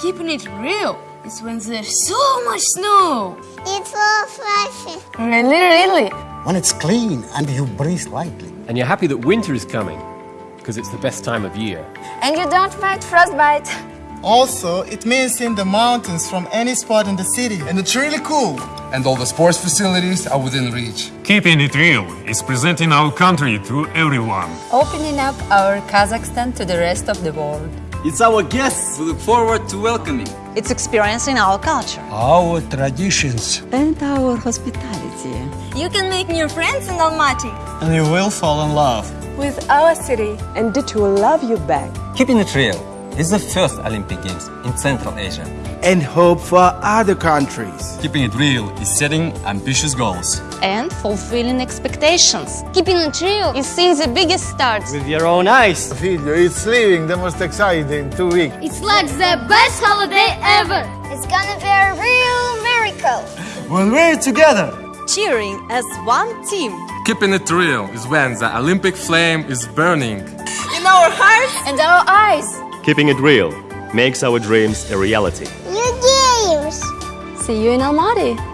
Keeping it real is when there's so much snow. It's all flashy. Really, really. When it's clean and you breathe lightly. And you're happy that winter is coming because it's the best time of year. And you don't fight frostbite. Also, it means seeing the mountains from any spot in the city, and it's really cool. And all the sports facilities are within reach. Keeping it real is presenting our country to everyone. Opening up our Kazakhstan to the rest of the world. It's our guests we look forward to welcoming. It's experiencing our culture, our traditions, and our hospitality. You can make new friends in Almaty. And you will fall in love with our city. And it will love you back. Keeping it real is the first Olympic Games in Central Asia. And hope for other countries. Keeping it real is setting ambitious goals. And fulfilling expectations. Keeping it real is seeing the biggest stars. With your own eyes. Video, it's living the most exciting two weeks. It's like the best holiday ever. It's gonna be a real miracle. When we're together. Cheering as one team. Keeping it real is when the Olympic flame is burning. In our hearts and our eyes. Keeping it real makes our dreams a reality. New games. See you in Almaty.